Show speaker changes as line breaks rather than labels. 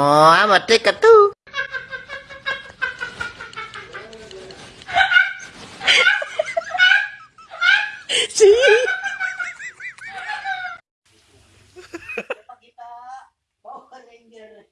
Oh, I'm a ticker too. Ranger.